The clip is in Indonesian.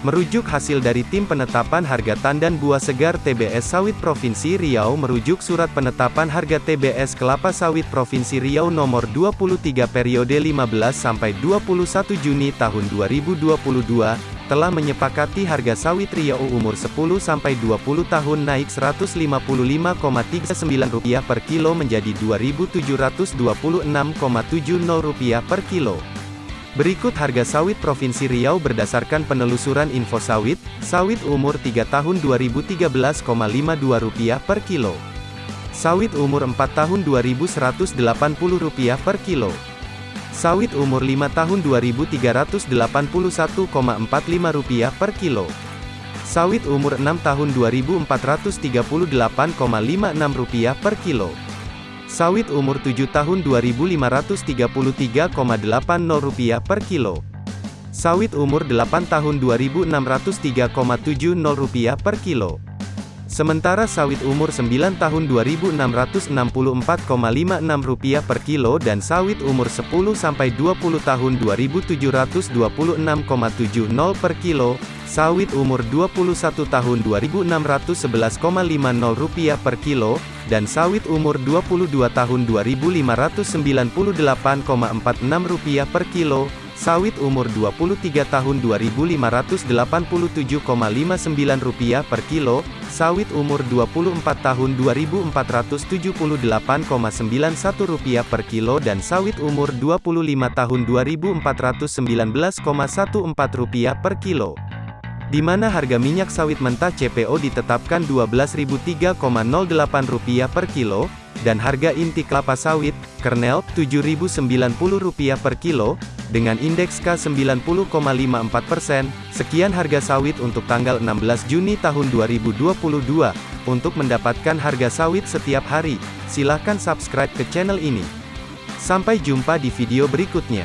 Merujuk hasil dari Tim Penetapan Harga Tandan Buah Segar TBS Sawit Provinsi Riau merujuk Surat Penetapan Harga TBS Kelapa Sawit Provinsi Riau Nomor 23 periode 15 sampai 21 Juni tahun 2022 telah menyepakati harga sawit Riau umur 10 sampai 20 tahun naik Rp155,39 per kilo menjadi Rp2.726,70 per kilo. Berikut harga sawit Provinsi Riau berdasarkan penelusuran info sawit, sawit umur 3 tahun Rp2.052 per kilo. Sawit umur 4 tahun Rp2.180 per kilo. Sawit umur 5 tahun Rp2.381,45 per kilo. Sawit umur 6 tahun Rp2.438,56 per kilo. Sawit umur 7 tahun Rp2.533,80 per kilo. Sawit umur 8 tahun Rp2.603,70 per kilo. Sementara sawit umur 9 tahun Rp2.664,56 per kilo dan sawit umur 10 sampai 20 tahun Rp2.726,70 per kilo, sawit umur 21 tahun Rp2.611,50 per kilo, dan sawit umur 22 tahun Rp2.598,46 per kilo, sawit umur 23 tahun Rp2.587,59 per kilo, sawit umur 24 tahun Rp2.478,91 per kilo dan sawit umur 25 tahun Rp2.419,14 per kilo. Di mana harga minyak sawit mentah CPO ditetapkan Rp12.003,08 per kilo, dan harga inti kelapa sawit, kernel, Rp7.090 per kilo, dengan indeks K90,54%. Sekian harga sawit untuk tanggal 16 Juni tahun 2022. Untuk mendapatkan harga sawit setiap hari, silakan subscribe ke channel ini. Sampai jumpa di video berikutnya.